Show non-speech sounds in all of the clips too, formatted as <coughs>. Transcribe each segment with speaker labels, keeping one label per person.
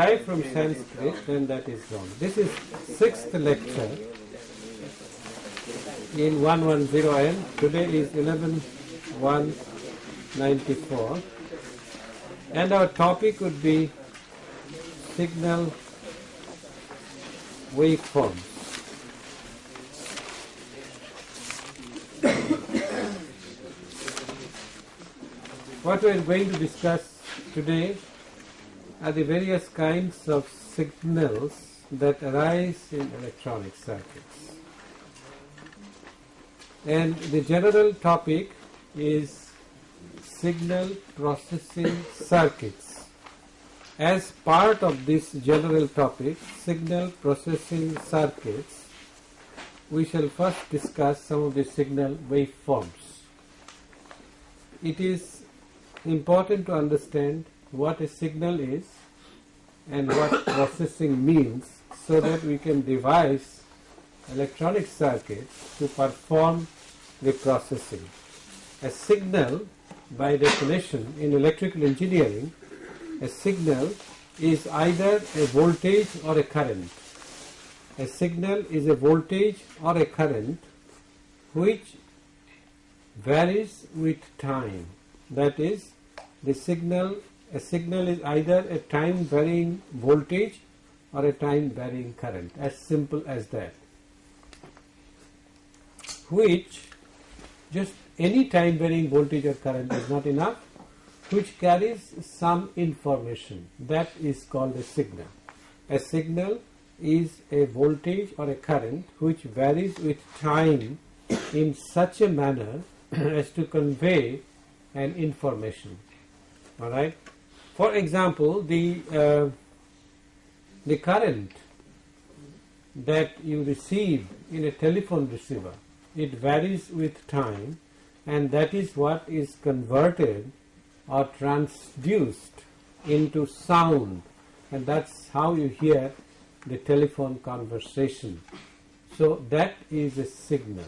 Speaker 1: derived from Sanskrit, then that is wrong. This is sixth lecture in 110N. Today is 11194. And our topic would be signal waveforms. <coughs> What we are going to discuss today are the various kinds of signals that arise in electronic circuits. And the general topic is signal processing circuits. As part of this general topic, signal processing circuits, we shall first discuss some of the signal waveforms. It is important to understand what a signal is and what <coughs> processing means so that we can devise electronic circuits to perform the processing. A signal by definition in electrical engineering a signal is either a voltage or a current. A signal is a voltage or a current which varies with time that is the signal a signal is either a time varying voltage or a time varying current as simple as that. Which just any time varying voltage or current is not enough which carries some information. That is called a signal. A signal is a voltage or a current which varies with time in such a manner <clears throat> as to convey an information. All right for example the uh, the current that you receive in a telephone receiver it varies with time and that is what is converted or transduced into sound. And that's how you hear the telephone conversation. So that is a signal.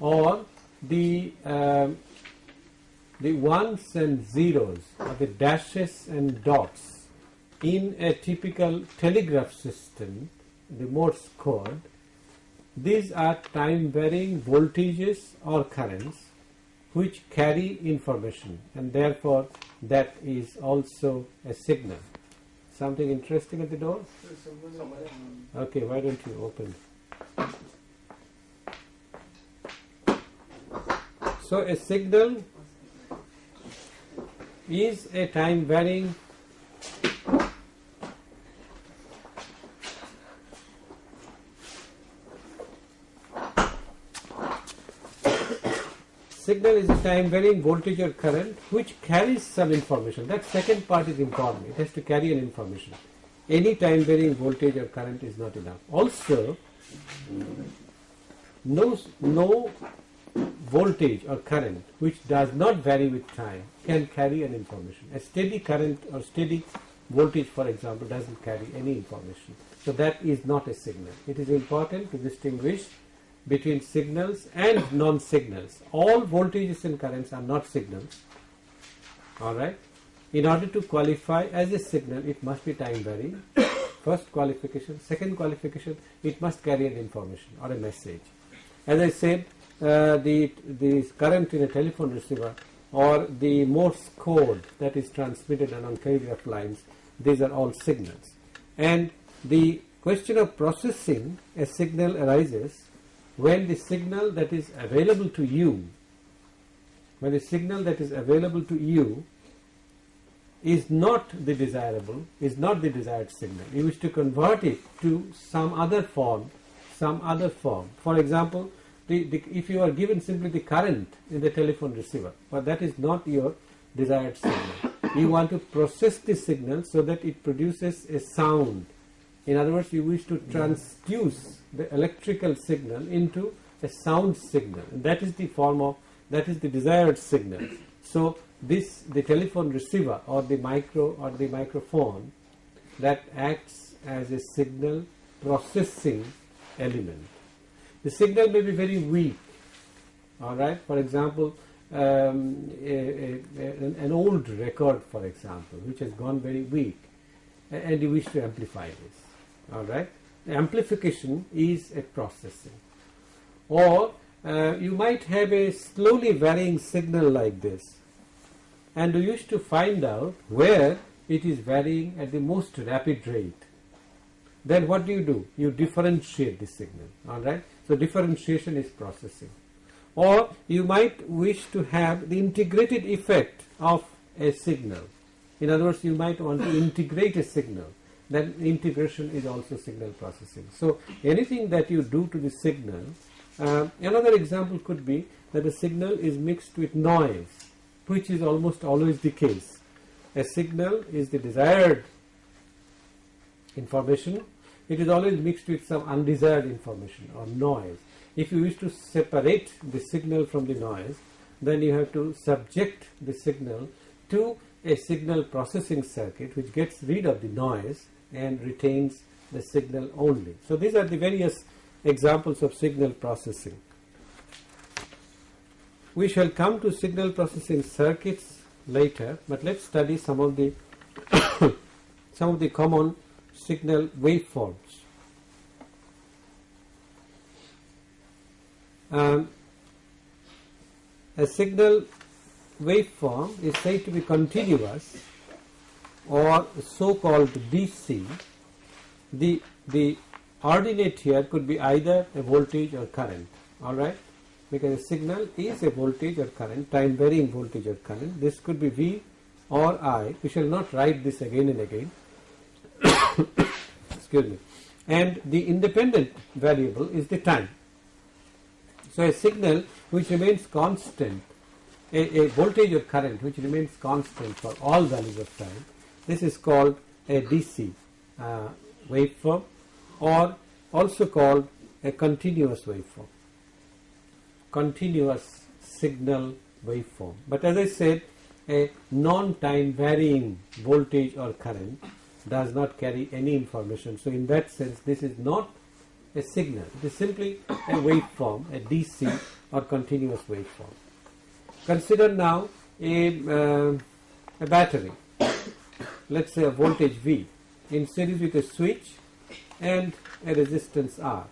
Speaker 1: Or the uh, the ones and zeros or the dashes and dots in a typical telegraph system, the Morse code, these are time varying voltages or currents which carry information and therefore that is also a signal. Something interesting at the door? Okay, why don't you open? So a signal is a time varying signal is a time varying voltage or current which carries some information. That second part is important. It has to carry an information. Any time varying voltage or current is not enough. Also, no, no voltage or current which does not vary with time can carry an information. A steady current or steady voltage for example doesn't carry any information. So that is not a signal. It is important to distinguish between signals and non-signals. All voltages and currents are not signals. Alright. In order to qualify as a signal it must be time varying. First qualification. Second qualification it must carry an information or a message. As I said uh, the, the current in a telephone receiver or the Morse code that is transmitted along telegraph lines, these are all signals. And the question of processing a signal arises when the signal that is available to you, when the signal that is available to you is not the desirable, is not the desired signal. You wish to convert it to some other form, some other form. For example, the, the, if you are given simply the current in the telephone receiver, but that is not your desired signal. You want to process the signal so that it produces a sound. In other words, you wish to transduce the electrical signal into a sound signal. That is the form of, that is the desired signal. So this, the telephone receiver or the micro or the microphone that acts as a signal processing element. The signal may be very weak. All right? For example um, a, a, an old record for example which has gone very weak. And you wish to amplify this. All right? Amplification is a processing. Or uh, you might have a slowly varying signal like this and you wish to find out where it is varying at the most rapid rate. Then what do you do? You differentiate the signal. All right so differentiation is processing. Or you might wish to have the integrated effect of a signal. In other words you might want to integrate a signal. Then integration is also signal processing. So anything that you do to the signal uh, another example could be that a signal is mixed with noise which is almost always the case. A signal is the desired information it is always mixed with some undesired information or noise if you wish to separate the signal from the noise then you have to subject the signal to a signal processing circuit which gets rid of the noise and retains the signal only. So these are the various examples of signal processing. We shall come to signal processing circuits later, but let's study some of the <coughs> some of the common signal waveforms. Um, a signal waveform is said to be continuous or so called DC. The, the ordinate here could be either a voltage or current, alright, because a signal is a voltage or current, time varying voltage or current. This could be V or I. We shall not write this again and again. Excuse me. And the independent variable is the time. So a signal which remains constant, a, a voltage or current which remains constant for all values of time, this is called a DC uh, waveform or also called a continuous waveform, continuous signal waveform. But as I said, a non-time varying voltage or current does not carry any information. So in that sense, this is not a signal. It is simply a waveform, a DC or continuous waveform. Consider now a, uh, a battery, let's say a voltage V in series with a switch and a resistance R.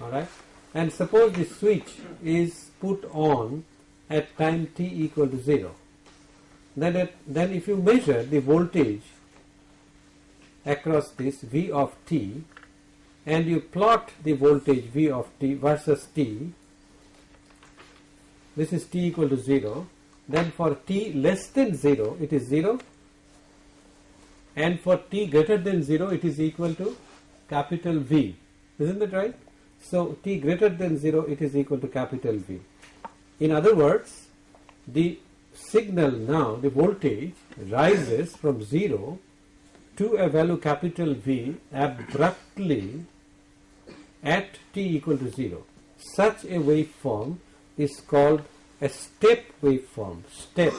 Speaker 1: Alright, and suppose the switch is put on at time t equal to 0. Then, at, then if you measure the voltage across this V of t and you plot the voltage V of t versus t, this is t equal to 0, then for t less than 0 it is 0 and for t greater than 0 it is equal to capital V. Isn't that right? So t greater than 0 it is equal to capital V. In other words, the signal now, the voltage rises from 0 to a value capital V abruptly at t equal to 0. Such a waveform is called a step waveform. Step.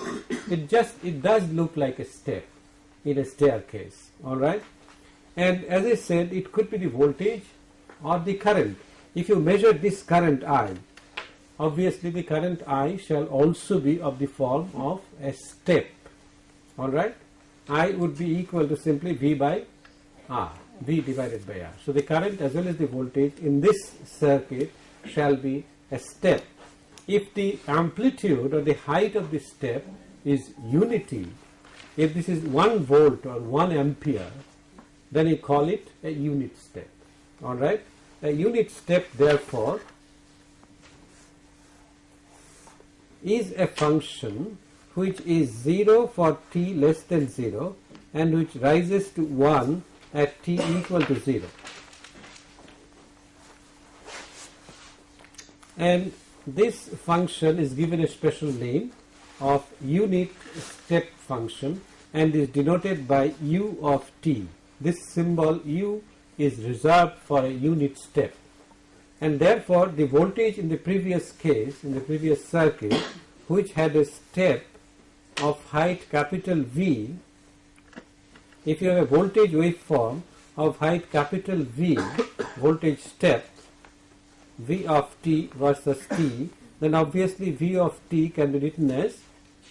Speaker 1: It just it does look like a step in a staircase. All right. And as I said, it could be the voltage or the current. If you measure this current I, obviously the current I shall also be of the form of a step. All right. I would be equal to simply V by R. V divided by R. So the current as well as the voltage in this circuit shall be a step. If the amplitude or the height of the step is unity, if this is 1 volt or 1 ampere, then you call it a unit step. Alright? A unit step therefore is a function which is 0 for t less than 0 and which rises to 1 at t equal to 0. And this function is given a special name of unit step function and is denoted by u of t. This symbol u is reserved for a unit step and therefore the voltage in the previous case in the previous circuit which had a step of height capital V if you have a voltage waveform of height capital V, voltage step, V of t versus t, then obviously V of t can be written as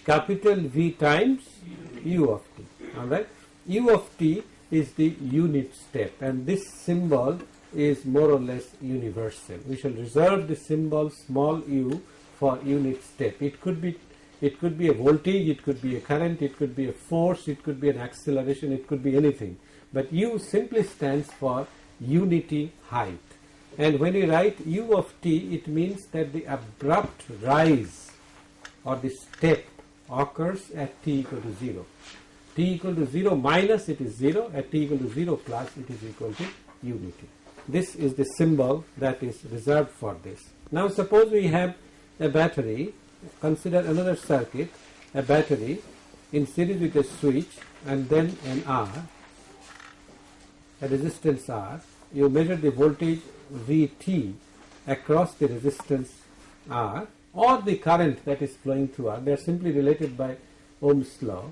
Speaker 1: capital V times u of t. Alright. u of t is the unit step and this symbol is more or less universal. We shall reserve the symbol small u for unit step. It could be it could be a voltage, it could be a current, it could be a force, it could be an acceleration, it could be anything. But u simply stands for unity height. And when you write u of t, it means that the abrupt rise or the step occurs at t equal to 0. t equal to 0 minus it is 0, at t equal to 0 plus it is equal to unity. This is the symbol that is reserved for this. Now suppose we have a battery, consider another circuit, a battery in series with a switch and then an R, a resistance R, you measure the voltage Vt across the resistance R or the current that is flowing through R. They are simply related by Ohm's law.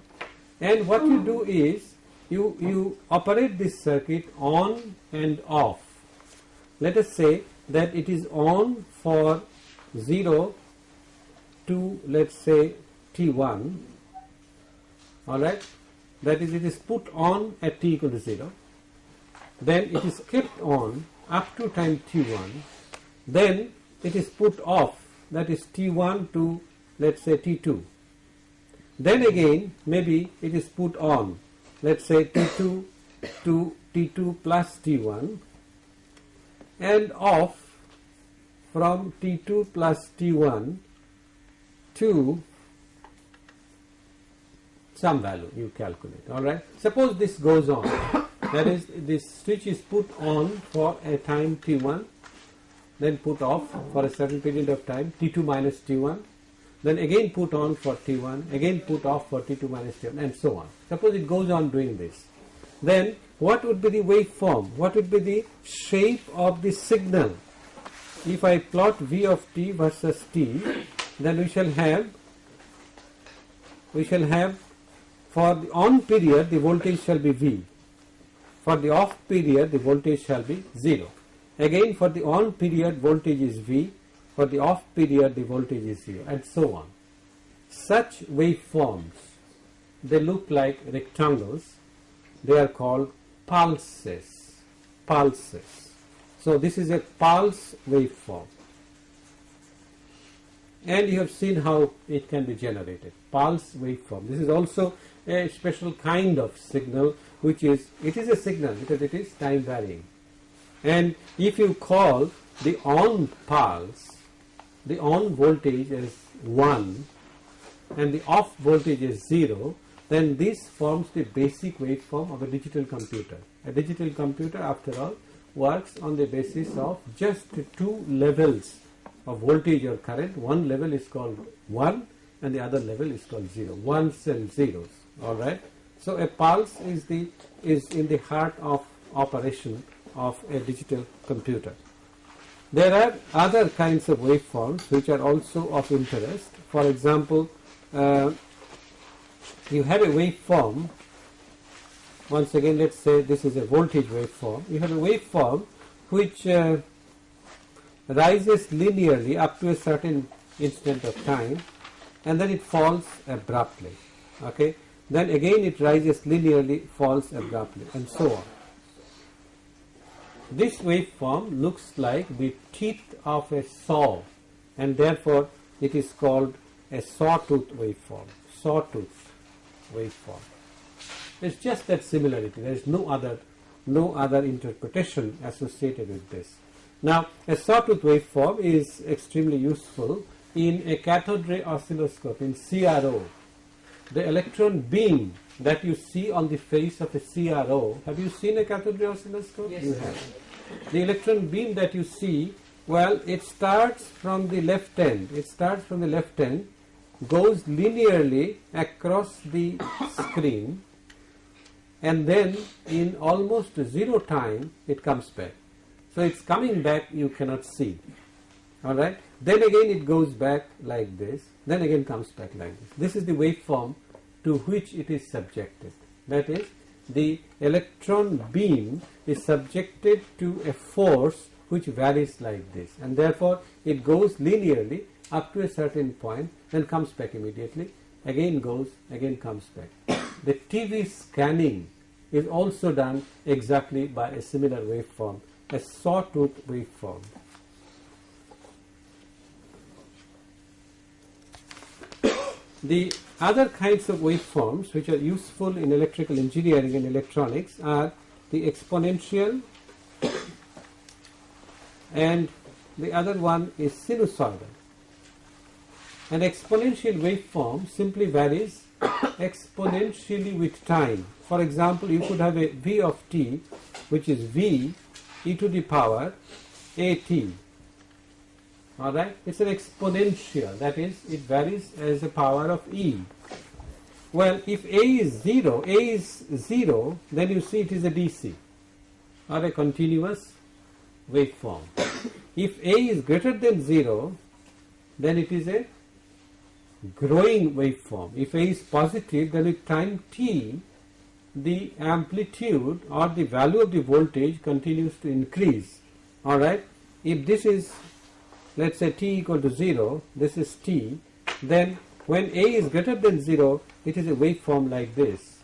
Speaker 1: And what you do is you, you operate this circuit on and off. Let us say that it is on for 0 to let's say T1 alright that is it is put on at T equal to 0 then it is kept on up to time t1 then it is put off. That is t1 to let's say t2 then again maybe it is put on. Let's say t2 to t2 plus t1 and off from t2 plus t1 to some value you calculate all right? Suppose this goes on. <coughs> That is this switch is put on for a time t1 then put off for a certain period of time t2 minus t1 then again put on for t1 again put off for t2 minus t1 and so on. Suppose it goes on doing this. Then what would be the waveform? What would be the shape of the signal? If I plot v of t versus t then we shall have we shall have for the on period the voltage shall be v for the off period, the voltage shall be 0. Again, for the on period, voltage is V. For the off period, the voltage is 0, and so on. Such waveforms, they look like rectangles. They are called pulses. Pulses. So, this is a pulse waveform. And you have seen how it can be generated. Pulse waveform. This is also a special kind of signal which is it is a signal because it is time varying and if you call the on pulse the on voltage is 1 and the off voltage is 0 then this forms the basic waveform of a digital computer a digital computer after all works on the basis of just two levels of voltage or current one level is called 1 and the other level is called 0 ones and zeros all right? So a pulse is the is in the heart of operation of a digital computer. There are other kinds of waveforms which are also of interest. For example uh, you have a waveform. Once again let's say this is a voltage waveform. You have a waveform which uh, rises linearly up to a certain instant of time and then it falls abruptly okay then again it rises linearly, falls abruptly, and so on. This waveform looks like the teeth of a saw, and therefore it is called a sawtooth waveform. Sawtooth waveform. It's just that similarity. There is no other, no other interpretation associated with this. Now, a sawtooth waveform is extremely useful in a cathode ray oscilloscope in CRO the electron beam that you see on the face of a CRO, have you seen a cathode ray oscilloscope?
Speaker 2: Yes,
Speaker 1: you have. The electron beam that you see, well, it starts from the left end. It starts from the left end, goes linearly across the screen, and then in almost zero time, it comes back. So it's coming back, you cannot see. Alright? Then again it goes back like this, then again comes back like this. This is the waveform to which it is subjected. That is, the electron beam is subjected to a force which varies like this and therefore it goes linearly up to a certain point then comes back immediately again goes again comes back the TV scanning is also done exactly by a similar waveform a sawtooth waveform the other kinds of waveforms which are useful in electrical engineering and electronics are the exponential and the other one is sinusoidal. An exponential waveform simply varies exponentially with time. For example, you could have a v of t which is v e to the power at. Alright, it's an exponential, that is, it varies as a power of e. Well, if a is 0, a is 0, then you see it is a DC or a continuous waveform. If a is greater than 0, then it is a growing waveform. If a is positive, then with time t, the amplitude or the value of the voltage continues to increase. Alright, if this is let us say t equal to 0, this is t, then when a is greater than 0, it is a waveform like this.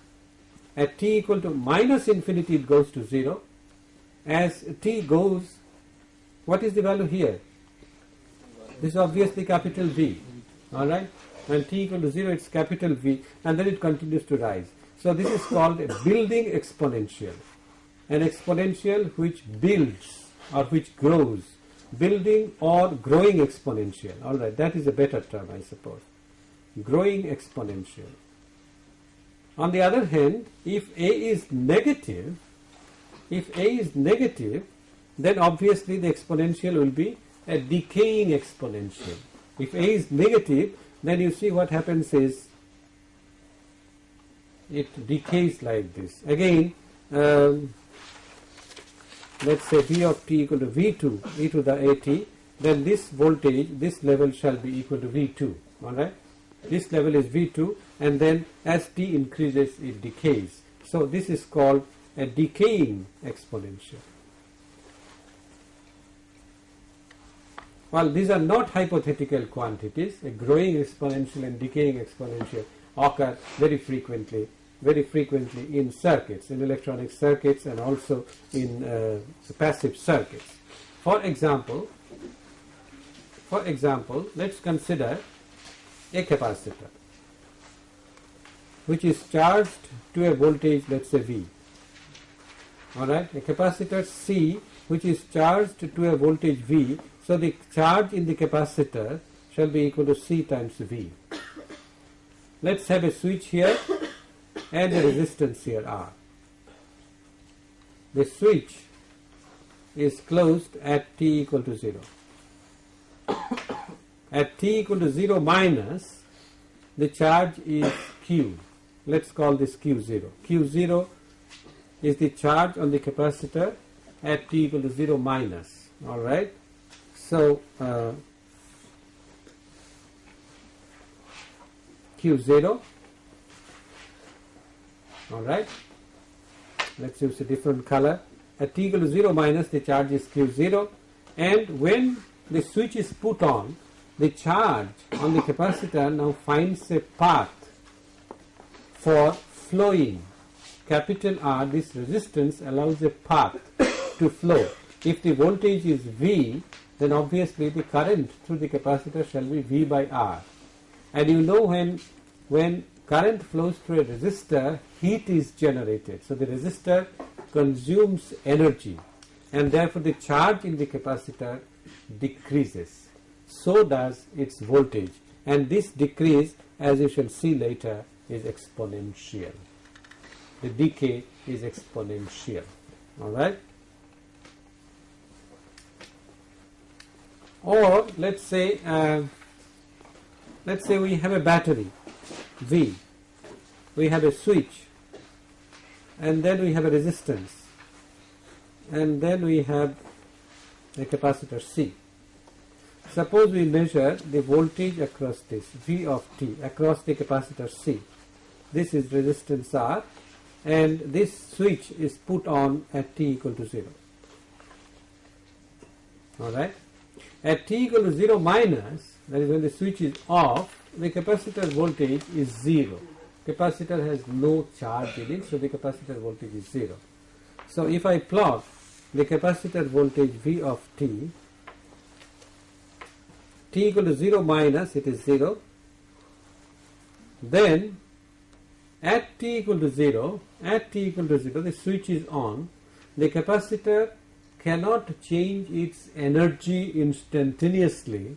Speaker 1: At t equal to minus infinity, it goes to 0. As t goes, what is the value here? This is obviously capital V, alright? When t equal to 0, it's capital V, and then it continues to rise. So this is called a building exponential, an exponential which builds or which grows building or growing exponential. All right, that is a better term, I suppose. Growing exponential. On the other hand, if A is negative, if A is negative, then obviously the exponential will be a decaying exponential. If A is negative, then you see what happens is it decays like this. Again, um, let us say V of t equal to V2 e to the at, then this voltage, this level shall be equal to V2, alright. This level is V2 and then as t increases it decays. So this is called a decaying exponential. Well, these are not hypothetical quantities. A growing exponential and decaying exponential occur very frequently very frequently in circuits, in electronic circuits and also in uh, passive circuits. For example, for example, let's consider a capacitor which is charged to a voltage let's say V. Alright, a capacitor C which is charged to a voltage V. So the charge in the capacitor shall be equal to C times V. Let's have a switch here and the resistance here R. The switch is closed at t equal to 0. at t equal to 0 minus, the charge is q. Let's call this q0. q0 is the charge on the capacitor at t equal to 0 minus. Alright. So, uh, q0 alright. Let's use a different color. At t equal to 0 minus the charge is q0 and when the switch is put on the charge on the capacitor now finds a path for flowing. Capital R this resistance allows a path to flow. If the voltage is V then obviously the current through the capacitor shall be V by R. And you know when when current flows through a resistor, heat is generated. So the resistor consumes energy and therefore the charge in the capacitor decreases. So does its voltage and this decrease as you shall see later is exponential. The decay is exponential. Alright. Or let's say uh, let's say we have a battery V. We have a switch and then we have a resistance and then we have a capacitor C. Suppose we measure the voltage across this V of t across the capacitor C. This is resistance R and this switch is put on at t equal to 0. Alright. At t equal to 0 minus, that is when the switch is off, the capacitor voltage is 0. Capacitor has no charge in it, so the capacitor voltage is 0. So if I plot the capacitor voltage V of t, t equal to 0 minus, it is 0. Then at t equal to 0, at t equal to 0, the switch is on, the capacitor cannot change its energy instantaneously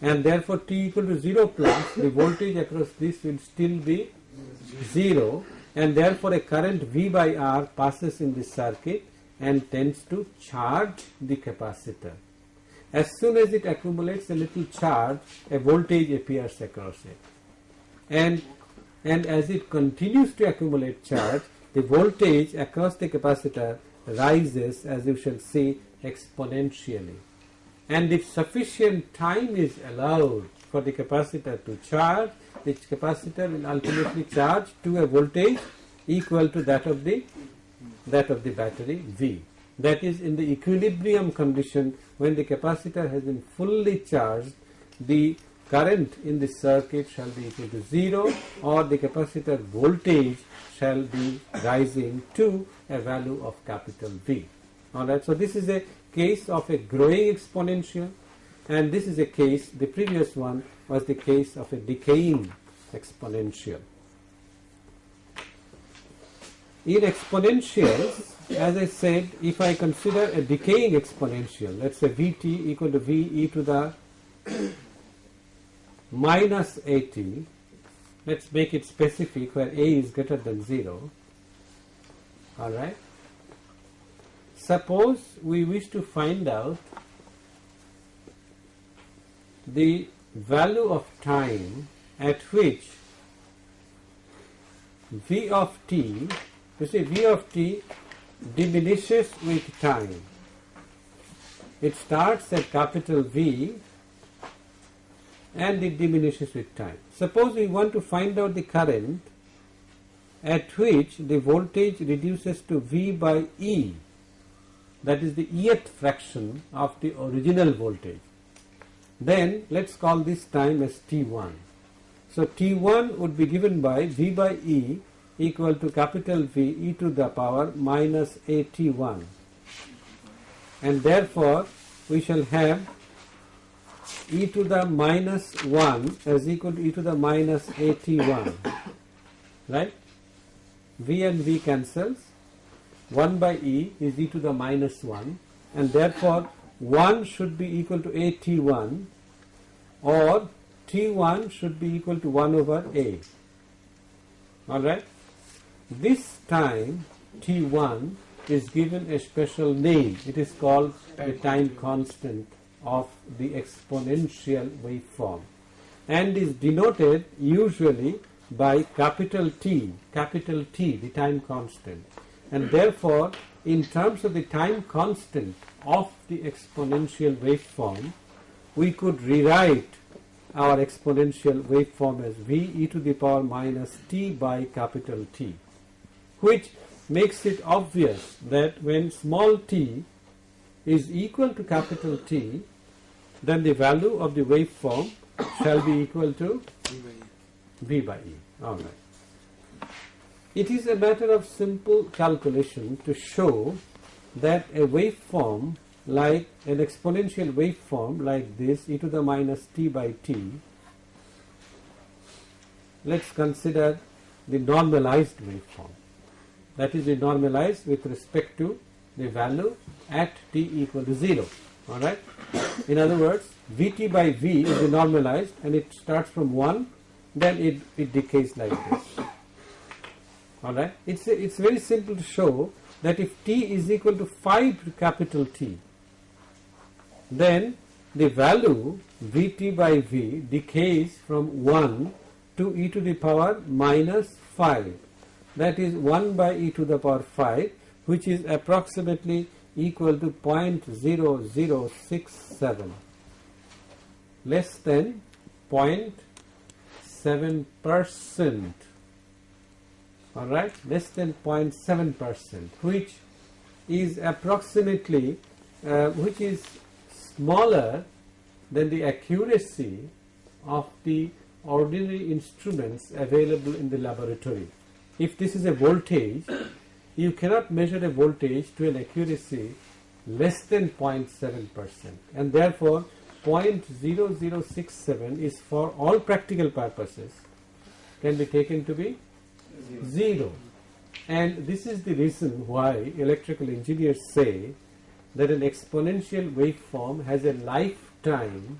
Speaker 1: and therefore t equal to 0 plus the voltage across this will still be 0 and therefore a current V by R passes in this circuit and tends to charge the capacitor. As soon as it accumulates a little charge, a voltage appears across it. And, and as it continues to accumulate charge, the voltage across the capacitor rises as you shall see exponentially. And if sufficient time is allowed for the capacitor to charge, the capacitor will ultimately charge to a voltage equal to that of the that of the battery V. That is in the equilibrium condition when the capacitor has been fully charged, the current in the circuit shall be equal to 0 or the capacitor voltage shall be rising to a value of capital V. Alright, so this is a case of a growing exponential and this is a case, the previous one was the case of a decaying exponential. In exponentials, as I said, if I consider a decaying exponential, let's say Vt equal to V e to the minus at, let's make it specific where a is greater than 0, alright. Suppose we wish to find out the value of time at which v of t, you see v of t diminishes with time. It starts at capital V and it diminishes with time. Suppose we want to find out the current at which the voltage reduces to V by E, that is the Eth fraction of the original voltage. Then let us call this time as T1. So T1 would be given by V by E equal to capital V e to the power minus AT1 and therefore we shall have e to the minus 1 as equal to e to the minus AT1 right? V and V cancels. 1 by E is e to the minus 1 and therefore 1 should be equal to AT1 or T1 should be equal to 1 over A. Alright. This time T1 is given a special name. It is called the time constant of the exponential waveform and is denoted usually by capital T, capital T, the time constant. And therefore, in terms of the time constant of the exponential waveform, we could rewrite our exponential waveform as v e to the power minus t by capital T, which makes it obvious that when small t is equal to capital T, then the value of the waveform shall be equal to V by E. All right. It is a matter of simple calculation to show that a waveform like an exponential waveform like this e to the minus t by t, let's consider the normalized waveform. That is, the normalized with respect to the value at t equal to 0. Alright. In other words, Vt by V is the normalized and it starts from 1, then it, it decays like this. Alright. It's, it's very simple to show that if t is equal to 5 capital T, then the value Vt by V decays from 1 to e to the power minus 5 that is 1 by e to the power 5 which is approximately equal to 0.0067 less than 0.7 percent alright less than 0.7 percent which is approximately uh, which is smaller than the accuracy of the ordinary instruments available in the laboratory. If this is a voltage, you cannot measure a voltage to an accuracy less than 0.7 percent and therefore 0.0067 is for all practical purposes can be taken to be zero. And this is the reason why electrical engineers say that an exponential waveform has a lifetime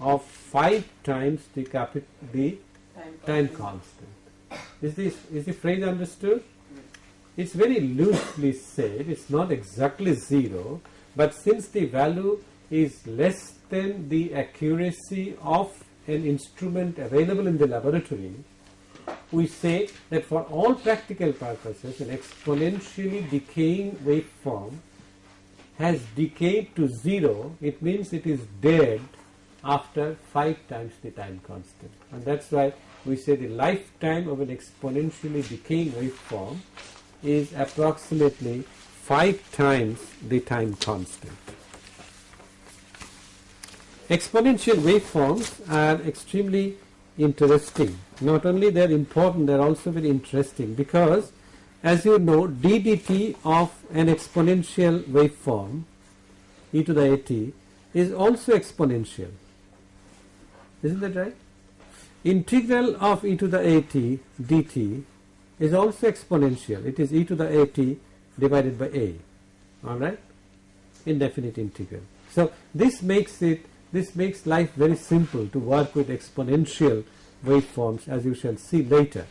Speaker 1: of 5 times the, the time constant. Is this is the phrase understood? It's very loosely said, it's not exactly zero, but since the value is less than the accuracy of an instrument available in the laboratory, we say that for all practical purposes an exponentially decaying waveform has decayed to zero, it means it is dead after 5 times the time constant. And that's why we say the lifetime of an exponentially decaying waveform is approximately 5 times the time constant. Exponential waveforms are extremely interesting. Not only they are important, they are also very interesting because as you know d dt of an exponential waveform e to the at is also exponential. Isn't that right? Integral of e to the at dt is also exponential. It is e to the at divided by a. Alright? Indefinite integral. So this makes it this makes life very simple to work with exponential waveforms as you shall see later.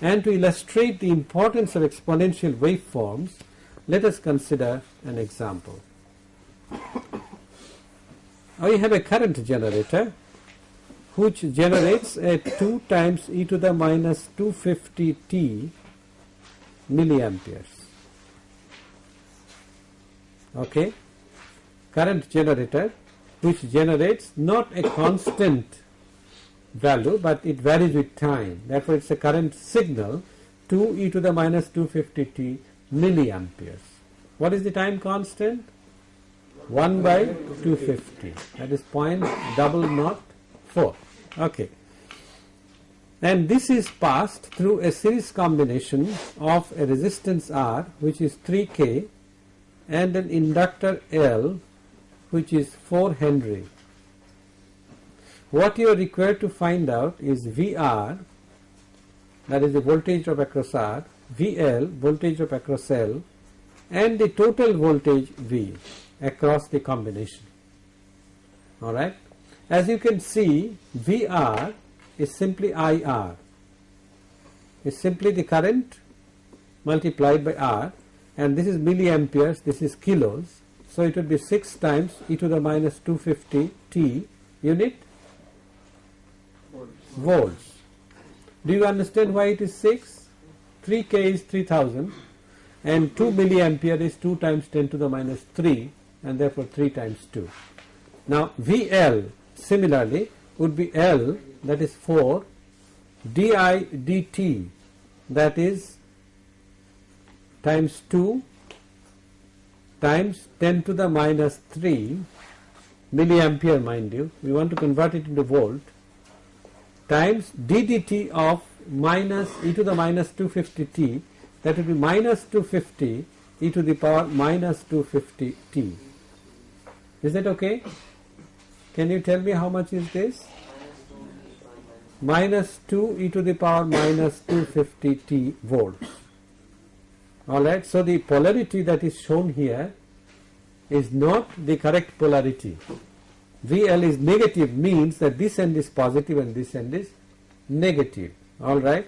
Speaker 1: And to illustrate the importance of exponential waveforms, let us consider an example. <coughs> I have a current generator which generates a 2 times e to the minus 250 t milliamperes. Okay, current generator which generates not a constant value but it varies with time. Therefore, it is a current signal 2 e to the minus 250 t milliamperes. What is the time constant? 1 by 250 that is point double not 4. Okay. And this is passed through a series combination of a resistance R which is 3K and an inductor L which is 4 Henry. What you are required to find out is VR that is the voltage drop across R, VL voltage drop across L and the total voltage V across the combination. Alright. As you can see, VR is simply IR. is simply the current multiplied by R and this is milliamperes, this is kilos. So it would be 6 times e to the minus 250 T unit volts. Do you understand why it is 6? 3K is 3000 and 2 milliampere is 2 times 10 to the minus 3 and therefore 3 times 2. Now VL Similarly, would be L that is 4 di dt that is times 2 times 10 to the minus 3 milliampere mind you. We want to convert it into volt. Times ddt of minus e to the minus 250 t. That will be minus 250 e to the power minus 250 t. Is that okay? Can you tell me how much is this? Minus 2 e to the power minus 250 t volts. Alright, so the polarity that is shown here is not the correct polarity. VL is negative means that this end is positive and this end is negative. Alright,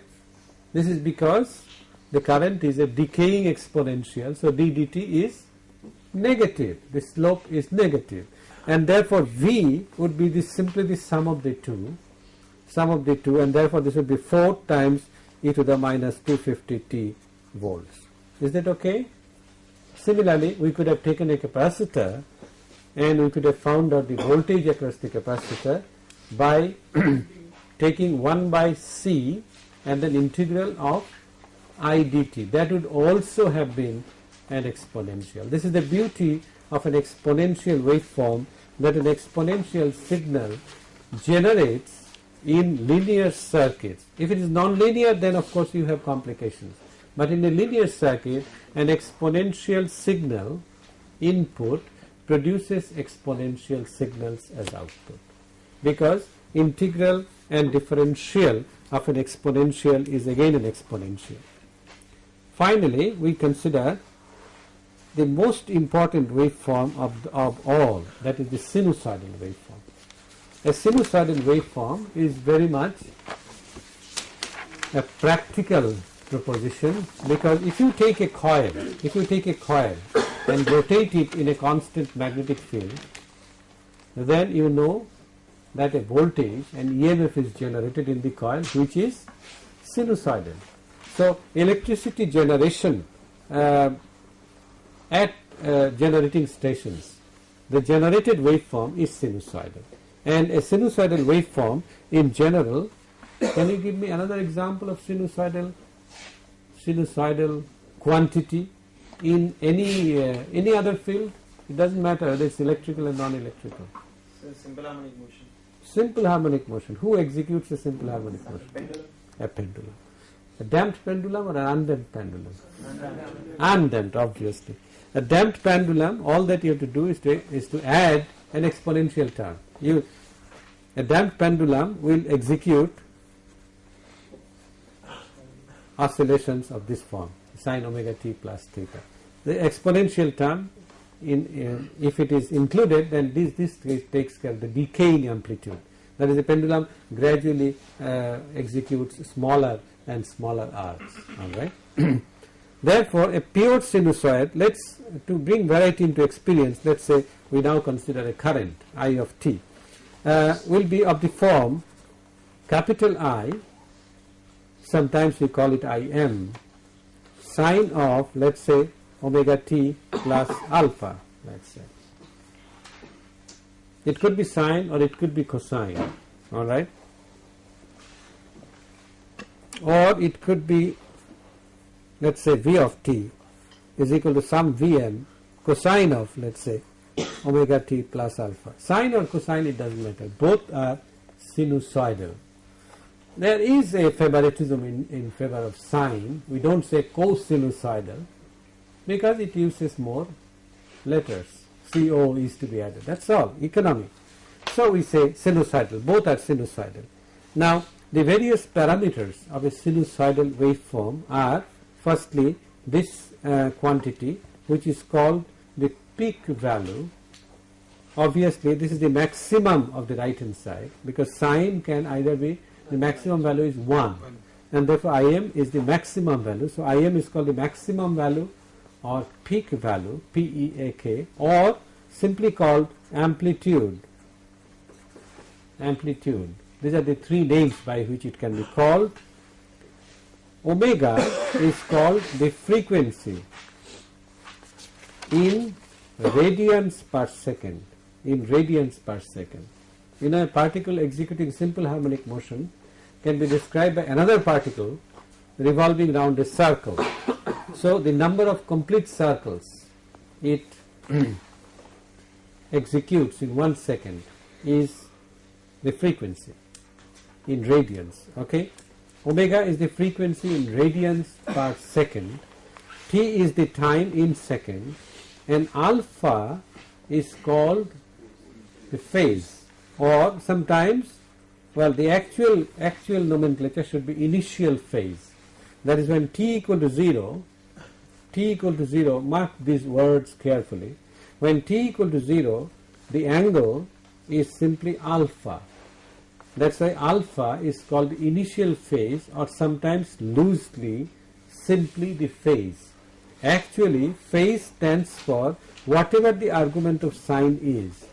Speaker 1: this is because the current is a decaying exponential, so ddt is negative, the slope is negative and therefore V would be the simply the sum of the two sum of the two and therefore this would be 4 times e to the minus 250 t volts. Is that okay? Similarly, we could have taken a capacitor and we could have found out the voltage across the capacitor by <clears throat> taking 1 by C and an integral of I dt. That would also have been an exponential. This is the beauty of an exponential waveform that an exponential signal generates in linear circuits. If it is non-linear then of course you have complications. But in a linear circuit an exponential signal input produces exponential signals as output because integral and differential of an exponential is again an exponential. Finally, we consider the most important waveform of, of all that is the sinusoidal waveform. A sinusoidal waveform is very much a practical proposition because if you take a coil, if you take a coil and rotate it in a constant magnetic field, then you know that a voltage and EMF is generated in the coil which is sinusoidal. So, electricity generation uh, at uh, generating stations, the generated waveform is sinusoidal and a sinusoidal waveform in general, can you give me another example of sinusoidal sinusoidal quantity in any uh, any other field? It doesn't matter whether it's electrical or non-electrical.
Speaker 2: So simple harmonic motion.
Speaker 1: Simple harmonic motion. Who executes a simple harmonic motion?
Speaker 2: Pendulum.
Speaker 1: A pendulum. A damped pendulum or an undamped pendulum? Undamped, obviously. A damped pendulum, all that you have to do is to, is to add an exponential term. You, a damped pendulum will execute oscillations of this form, sine omega t plus theta. The exponential term, in, in if it is included, then this, this takes care of the decaying amplitude. That is, the pendulum gradually uh, executes smaller and smaller arcs. All right. <clears throat> Therefore, a pure sinusoid, let's to bring variety into experience, let's say we now consider a current I of t, uh, will be of the form capital I, sometimes we call it Im, sine of let's say omega t plus alpha, let's say. It could be sine or it could be cosine, all right, or it could be let's say v of t is equal to some vm cosine of let's say omega t plus alpha. Sine or cosine it doesn't matter, both are sinusoidal. There is a favoritism in, in favor of sine, we don't say cosinusoidal because it uses more letters, CO is to be added, that's all, economic. So we say sinusoidal, both are sinusoidal. Now the various parameters of a sinusoidal waveform are firstly this uh, quantity which is called the peak value. Obviously this is the maximum of the right hand side because sine can either be the maximum value is 1 and therefore Im is the maximum value. So Im is called the maximum value or peak value PEAK or simply called amplitude. Amplitude. These are the three names by which it can be called. Omega is called the frequency in radians per second. In radians per second. In a particle executing simple harmonic motion can be described by another particle revolving around a circle. So the number of complete circles it <clears throat> executes in one second is the frequency in radians okay? Omega is the frequency in radians per second t is the time in second and alpha is called the phase or sometimes well the actual actual nomenclature should be initial phase that is when t equal to 0 t equal to 0 mark these words carefully when t equal to 0 the angle is simply alpha that's why alpha is called the initial phase or sometimes loosely simply the phase. Actually phase stands for whatever the argument of sine is.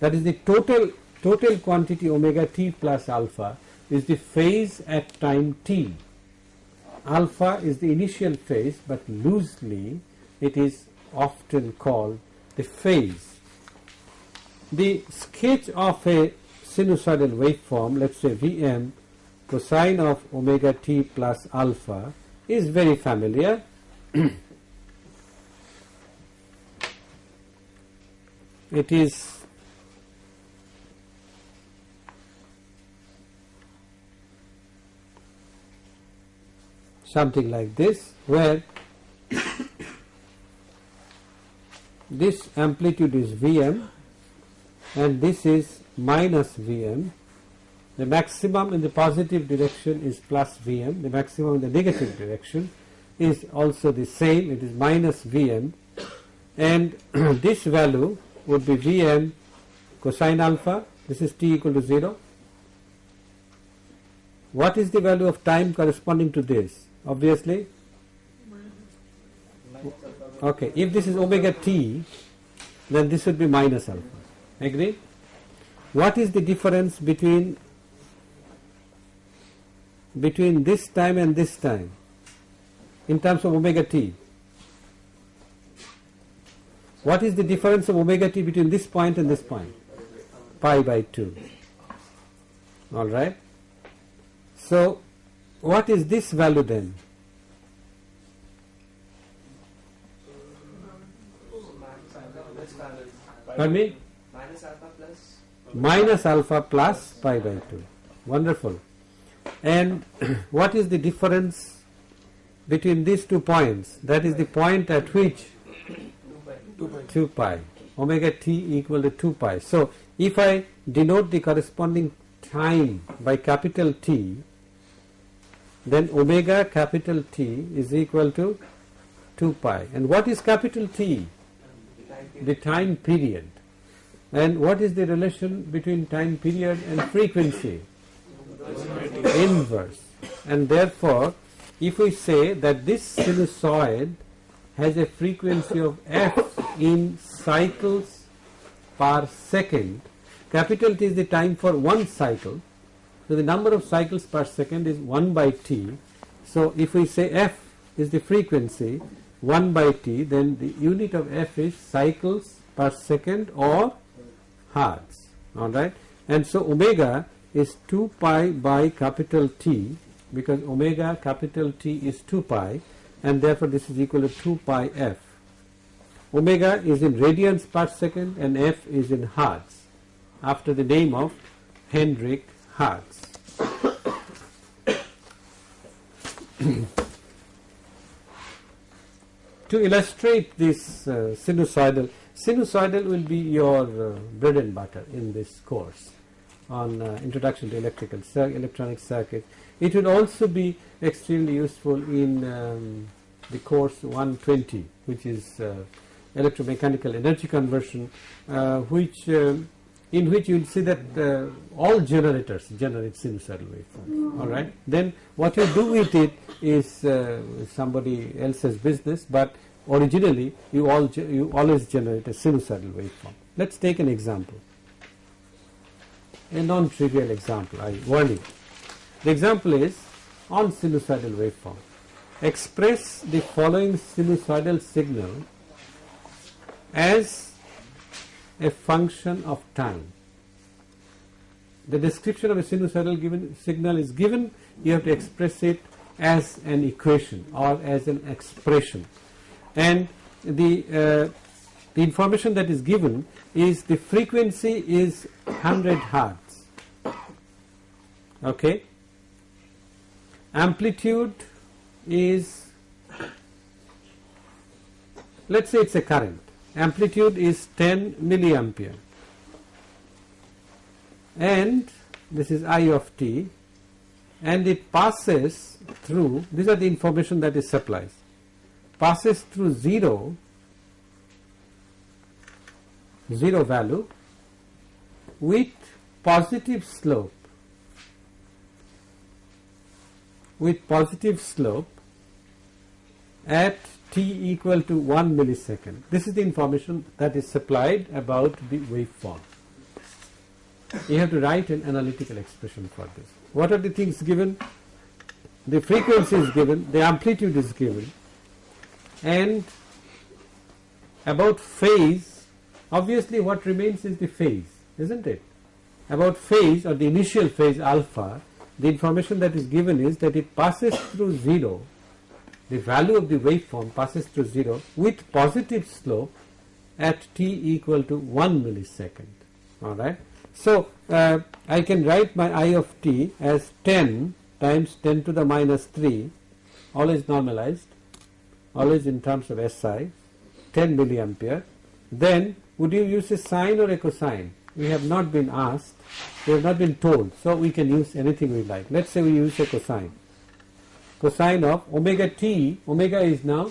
Speaker 1: That is the total total quantity omega t plus alpha is the phase at time t. Alpha is the initial phase but loosely it is often called the phase. The sketch of a sinusoidal waveform, let's say Vm cosine of omega t plus alpha is very familiar. <clears throat> it is something like this where this amplitude is Vm and this is minus Vm. The maximum in the positive direction is plus Vm, the maximum in the negative direction is also the same, it is minus Vm and <clears throat> this value would be Vm cosine alpha, this is t equal to 0. What is the value of time corresponding to this? Obviously, okay, if this is omega t, then this would be minus alpha. Agree? What is the difference between between this time and this time in terms of omega t? What is the difference of omega t between this point and this point? Pi by 2. Alright. So, what is this value then? Pardon me?
Speaker 3: Minus alpha plus
Speaker 1: Minus alpha plus pi by 2. Wonderful. And <clears throat> what is the difference between these two points? That is the point at which
Speaker 3: 2 pi.
Speaker 1: 2 pi omega t equal to 2 pi. So, if I denote the corresponding time by capital T, then omega capital T is equal to 2 pi. And what is capital T? The time period. And what is the relation between time period and frequency? Inverse. And therefore, if we say that this sinusoid has a frequency of f in cycles per second, capital T is the time for one cycle. So the number of cycles per second is 1 by t. So if we say f is the frequency 1 by t, then the unit of f is cycles per second or hertz. Alright. And so omega is 2 pi by capital T because omega capital T is 2 pi and therefore this is equal to 2 pi f. Omega is in radians per second and f is in hertz after the name of Heinrich Hertz. <coughs> to illustrate this uh, sinusoidal, sinusoidal will be your uh, bread and butter in this course on uh, introduction to electrical cir electronic circuit. It will also be extremely useful in um, the course 120 which is uh, electromechanical energy conversion uh, which um, in which you will see that uh, all generators generate sinusoidal waveform. all right? Then what you do with it is uh, somebody else's business but originally you all you always generate a sinusoidal waveform. Let's take an example. A non-trivial example I warn you. The example is on sinusoidal waveform express the following sinusoidal signal as a function of time. The description of a sinusoidal given signal is given, you have to express it as an equation or as an expression. And the, uh, the information that is given is the frequency is 100 hertz. Okay. Amplitude is, let's say it's a current amplitude is 10 milliampere. And this is I of t. And it passes through these are the information that is supplies. Passes through 0 0 value with positive slope. With positive slope at t equal to 1 millisecond. This is the information that is supplied about the waveform. You have to write an analytical expression for this. What are the things given? The frequency is given, the amplitude is given, and about phase, obviously what remains is the phase, isn't it? About phase or the initial phase alpha, the information that is given is that it passes through 0 the value of the waveform passes through 0 with positive slope at t equal to 1 millisecond. Alright. So, uh, I can write my I of t as 10 times 10 to the minus 3 always normalized, always in terms of SI, 10 milliampere, then would you use a sine or a cosine? We have not been asked, we have not been told, so we can use anything we like. Let's say we use a cosine. Cosine of omega t, omega is now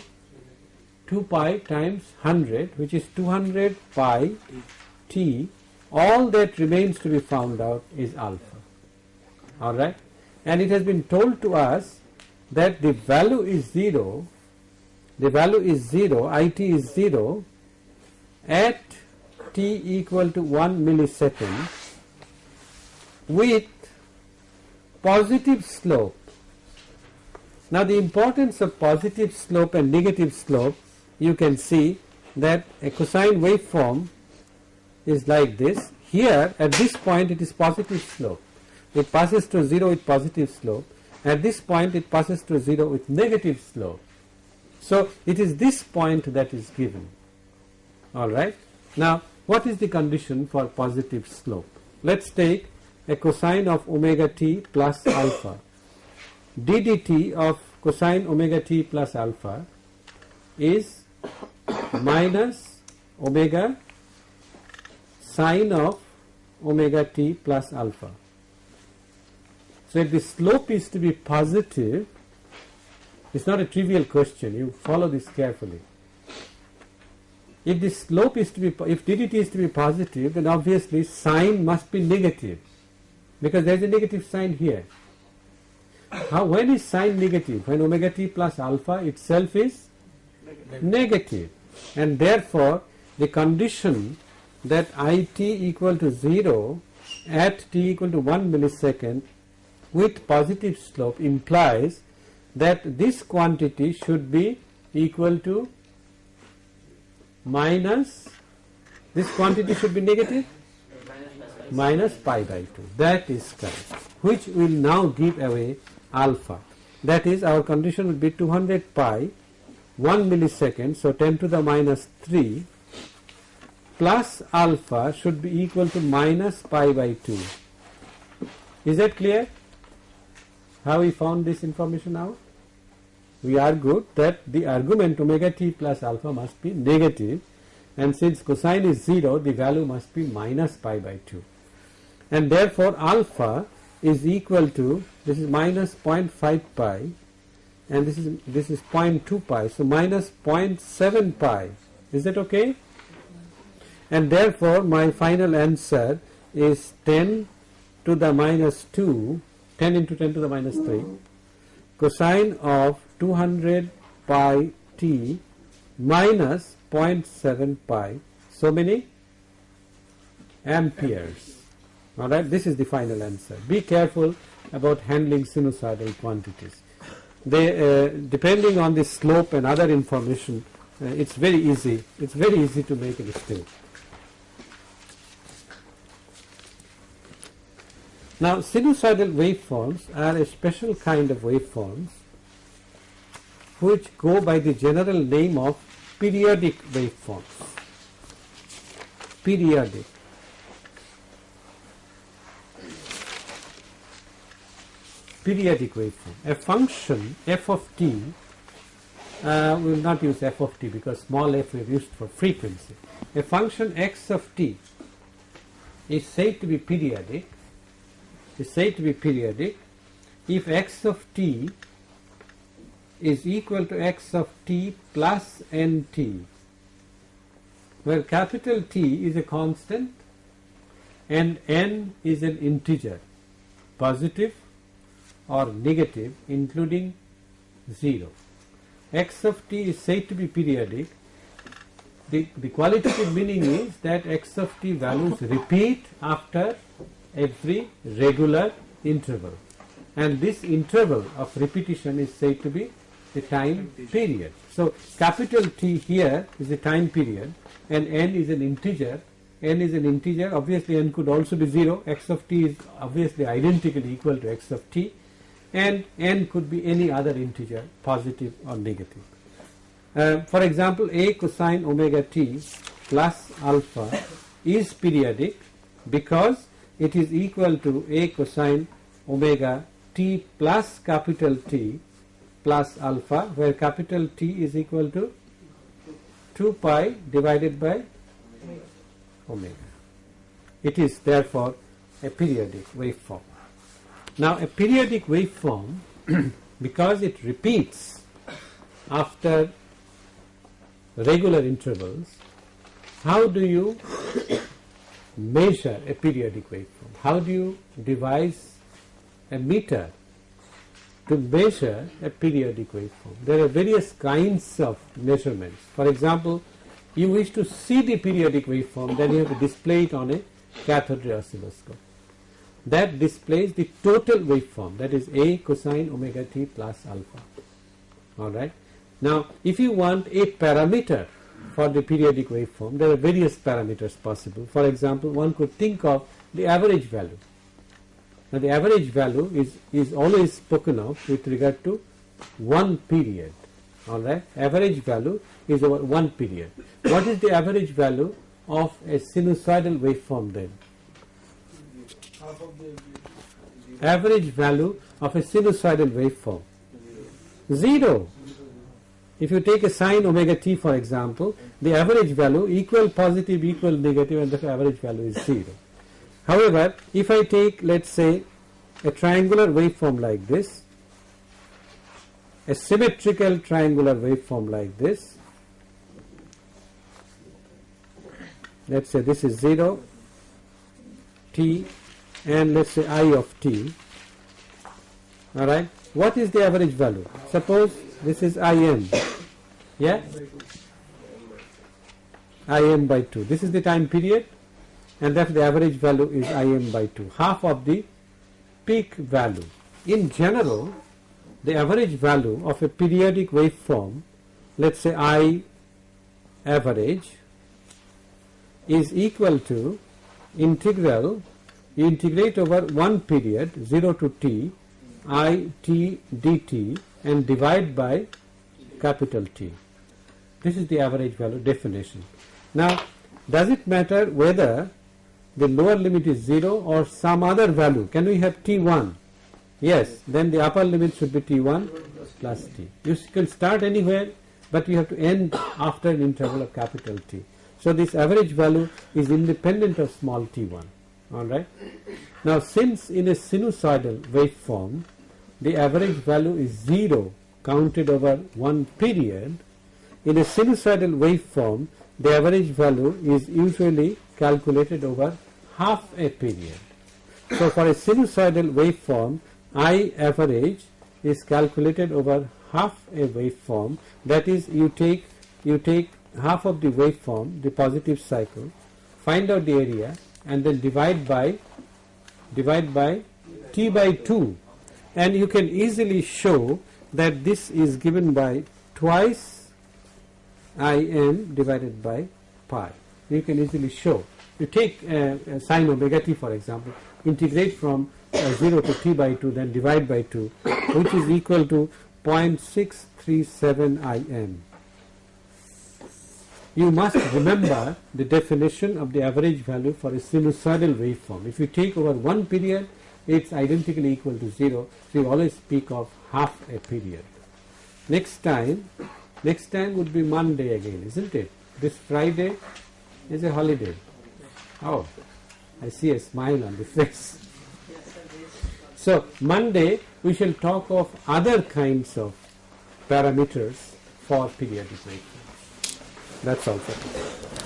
Speaker 1: 2 pi times 100 which is 200 pi t. All that remains to be found out is alpha. Alright? And it has been told to us that the value is 0, the value is 0, it is 0 at t equal to 1 millisecond with positive slope. Now the importance of positive slope and negative slope you can see that a cosine waveform is like this. Here at this point it is positive slope. It passes to 0 with positive slope. At this point it passes to 0 with negative slope. So it is this point that is given. Alright. Now what is the condition for positive slope? Let's take a cosine of omega t plus <coughs> alpha. D dt of cosine omega t plus alpha is minus omega sine of omega t plus alpha. So if the slope is to be positive, it's not a trivial question, you follow this carefully. If the slope is to be, if ddt is to be positive, then obviously sine must be negative because there is a negative sign here. How, when is sine negative? When omega t plus alpha itself is negative. And therefore the condition that it equal to 0 at t equal to 1 millisecond with positive slope implies that this quantity should be equal to minus this quantity should be negative? Minus pi by 2 that is correct. Which will now give away alpha. That is our condition will be 200 pi 1 millisecond so 10 to the minus 3 plus alpha should be equal to minus pi by 2 is that clear? How we found this information out? We argued that the argument omega t plus alpha must be negative and since cosine is 0 the value must be minus pi by 2 and therefore alpha is equal to this is minus 0.5 pi and this is this is 0.2 pi so minus 0.7 pi. Is that okay? And therefore my final answer is 10 to the minus 2 10 into 10 to the minus 3 cosine of 200 pi t minus 0.7 pi. So many amperes. Alright this is the final answer. Be careful about handling sinusoidal quantities. They uh, depending on the slope and other information uh, it's very easy it's very easy to make a mistake. Now sinusoidal waveforms are a special kind of waveforms which go by the general name of periodic waveforms. Periodic periodic waveform. A function f of t, uh, we will not use f of t because small f we have used for frequency. A function x of t is said to be periodic, is said to be periodic if x of t is equal to x of t plus nt, where capital T is a constant and n is an integer, positive or negative including 0. x of t is said to be periodic. The, the qualitative <laughs> meaning is that x of t values repeat after every regular interval and this interval of repetition is said to be the time period. So capital T here is the time period and n is an integer n is an integer obviously n could also be 0 x of t is obviously identically equal to x of t and n could be any other integer positive or negative. Uh, for example a cosine omega t plus alpha is periodic because it is equal to a cosine omega t plus capital T plus alpha where capital T is equal to 2 pi divided by omega. It is therefore a periodic waveform. Now a periodic waveform <clears throat> because it repeats after regular intervals how do you <coughs> measure a periodic waveform? How do you devise a meter to measure a periodic waveform? There are various kinds of measurements. For example, you wish to see the periodic waveform, then you have to display it on a cathode ray oscilloscope. That displays the total waveform, that is A cosine omega t plus alpha. Alright. Now, if you want a parameter for the periodic waveform, there are various parameters possible. For example, one could think of the average value. Now, the average value is, is always spoken of with regard to one period. Alright, average value is over one period. What is the average value of a sinusoidal waveform then? Average value of a sinusoidal waveform? Zero. If you take a sine omega t for example, the average value equal positive equal negative and the average value is 0. However, if I take let us say a triangular waveform like this, a symmetrical triangular waveform like this, let us say this is 0, t and let us say i of t, alright. What is the average value? Suppose this is im, yeah? im by 2. This is the time period and therefore the average value is im by 2, half of the peak value. In general, the average value of a periodic waveform, let us say I average, is equal to integral, integrate over one period 0 to t i t dt and divide by capital T. This is the average value definition. Now, does it matter whether the lower limit is 0 or some other value? Can we have T1? Yes, then the upper limit should be T1 plus T. You can start anywhere, but you have to end after an interval of capital T. So, this average value is independent of small t1. Alright. Now, since in a sinusoidal waveform, the average value is 0 counted over one period, in a sinusoidal waveform, the average value is usually calculated over half a period. So, for a sinusoidal waveform, I average is calculated over half a waveform that is you take you take half of the waveform the positive cycle find out the area and then divide by divide by t by 2 and you can easily show that this is given by twice im divided by pi. You can easily show. You take uh, uh, sine omega t for example, integrate from uh, 0 to t by 2 then divide by 2 which is equal to 0.637 im. You must remember the definition of the average value for a sinusoidal waveform. If you take over one period, it's identically equal to 0. So you always speak of half a period. Next time, next time would be Monday again, isn't it? This Friday is a holiday. Oh, I see a smile on the face. So Monday we shall talk of other kinds of parameters for periodic waveforms. That's today.